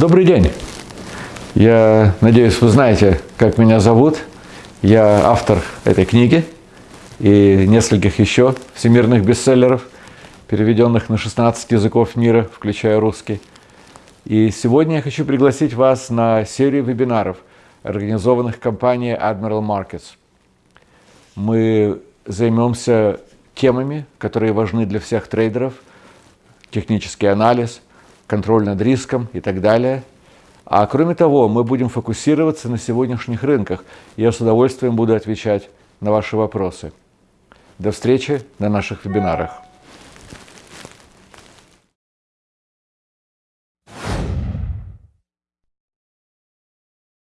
Добрый день! Я надеюсь, вы знаете, как меня зовут. Я автор этой книги и нескольких еще всемирных бестселлеров, переведенных на 16 языков мира, включая русский. И сегодня я хочу пригласить вас на серию вебинаров, организованных компанией Admiral Markets. Мы займемся темами, которые важны для всех трейдеров, технический анализ, контроль над риском и так далее. А кроме того, мы будем фокусироваться на сегодняшних рынках. Я с удовольствием буду отвечать на ваши вопросы. До встречи на наших вебинарах.